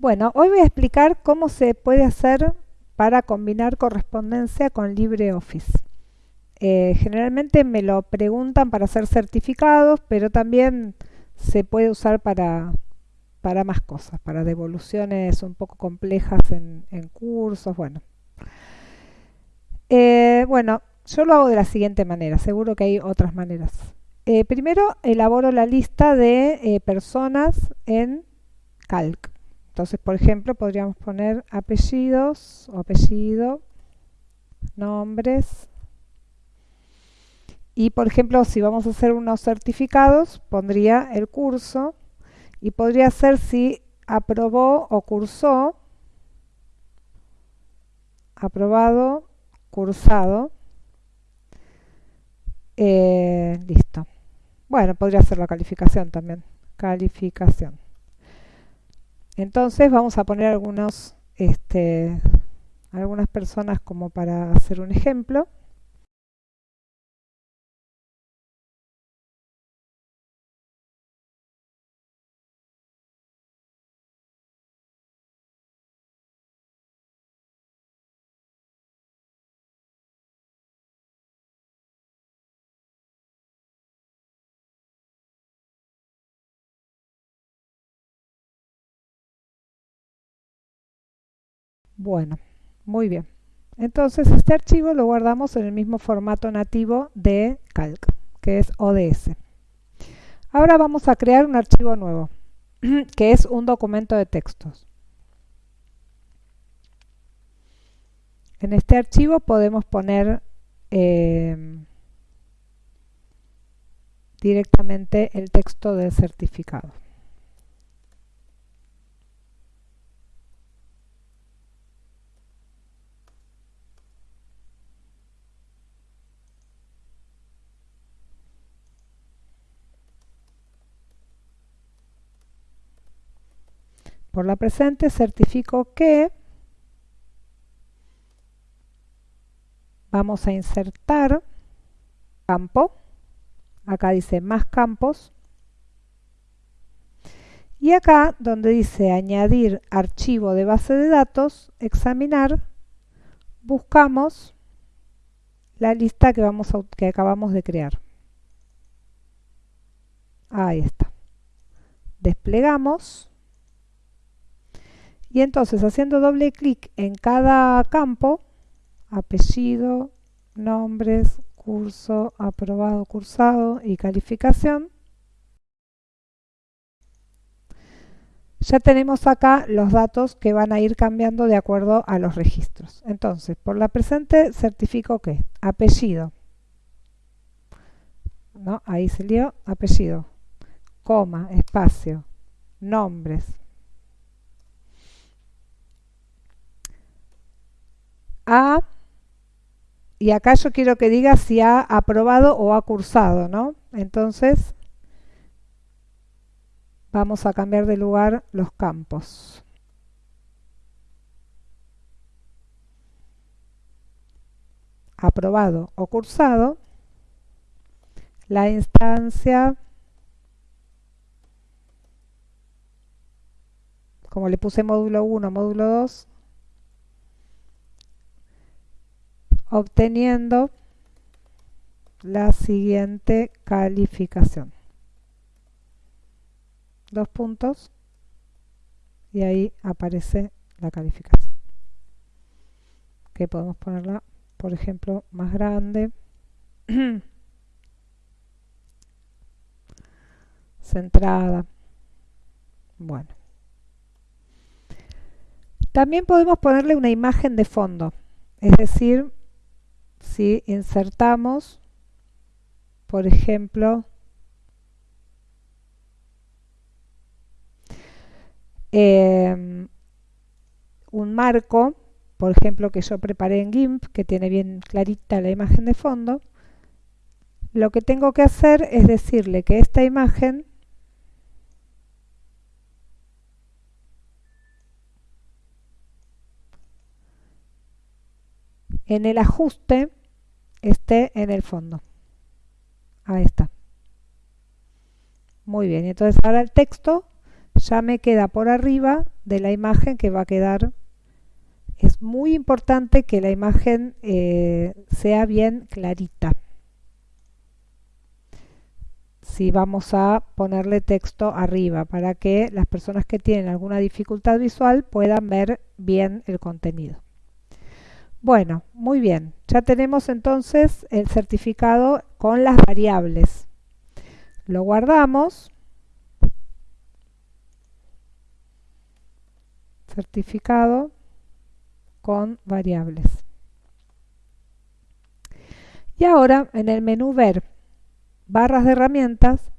Bueno, hoy voy a explicar cómo se puede hacer para combinar correspondencia con LibreOffice. Eh, generalmente me lo preguntan para hacer certificados, pero también se puede usar para, para más cosas, para devoluciones un poco complejas en, cursos, bueno. Eh, bueno, yo lo hago de la siguiente manera, seguro que hay otras maneras. Eh, primero elaboro la lista de personas en Calc. Entonces, por ejemplo, podríamos poner apellidos o apellido, nombres. Y, por ejemplo, si vamos a hacer unos certificados, pondría el curso y podría ser si aprobó o cursó, aprobado, cursado. Eh, listo. Bueno, podría ser la calificación también. Calificación. Entonces vamos a poner algunos, este, algunas personas como para hacer un ejemplo. Bueno, muy bien. Entonces este archivo lo guardamos en el mismo formato nativo de Calc, que es ODS. Ahora vamos a crear un archivo nuevo, que es un documento de textos. En este archivo podemos poner eh, directamente el texto del certificado. Por la presente certifico que vamos a insertar campo, acá dice más campos, y acá donde dice añadir archivo de base de datos, examinar, buscamos la lista que, vamos que acabamos de crear. Ahí está. Desplegamos y entonces haciendo doble clic en cada campo, apellido, nombres, curso, aprobado, cursado y calificación, ya tenemos acá los datos que van a ir cambiando de acuerdo a los registros. Entonces, por la presente certifico que apellido, ¿no? ahí se lió, apellido, coma, espacio, nombres, Y acá yo quiero que diga si ha aprobado o ha cursado, ¿no? Entonces, vamos a cambiar de lugar los campos. Aprobado o cursado. La instancia, como le puse módulo 1, módulo 2, obteniendo la siguiente calificación. Dos puntos y ahí aparece la calificación. Que podemos ponerla, por ejemplo, más grande. centrada. Bueno. También podemos ponerle una imagen de fondo, es decir, si insertamos, por ejemplo, em, un marco, por ejemplo, que yo preparé en GIMP, que tiene bien clarita la imagen de fondo, lo que tengo que hacer es decirle que esta imagen en el ajuste esté en el fondo. Ahí está. Muy bien, entonces ahora el texto ya me queda por arriba de la imagen que va a quedar. Es muy importante que la imagen eh, sea bien clarita. Si vamos a ponerle texto arriba para que las personas que tienen alguna dificultad visual puedan ver bien el contenido. Bueno, muy bien. Ya tenemos entonces el certificado con las variables. Lo guardamos. Certificado con variables. Y ahora en el menú Ver, barras de herramientas,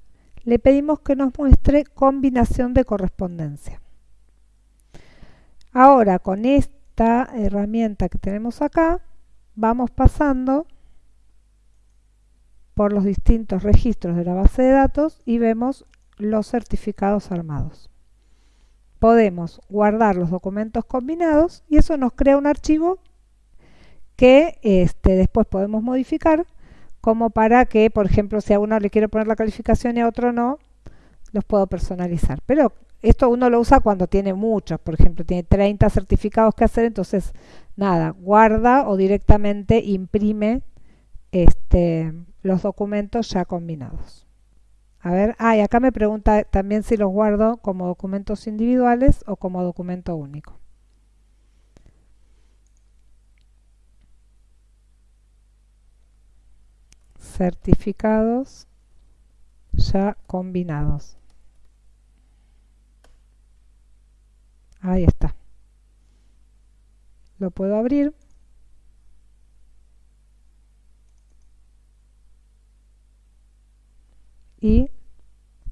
le pedimos que nos muestre combinación de correspondencia. Ahora con este herramienta que tenemos acá, vamos pasando por los distintos registros de la base de datos y vemos los certificados armados. Podemos guardar los documentos combinados y eso nos crea un archivo que este, después podemos modificar como para que, por ejemplo, si a uno le quiero poner la calificación y a otro no, los puedo personalizar. Pero esto uno lo usa cuando tiene muchos, por ejemplo, tiene 30 certificados que hacer, entonces nada, guarda o directamente imprime este, los documentos ya combinados. A ver, ah, y acá me pregunta también si los guardo como documentos individuales o como documento único. Certificados ya combinados. Ahí está. Lo puedo abrir. Y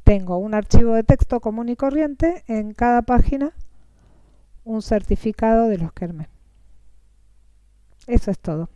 tengo un archivo de texto común y corriente en cada página un certificado de los que Eso es todo.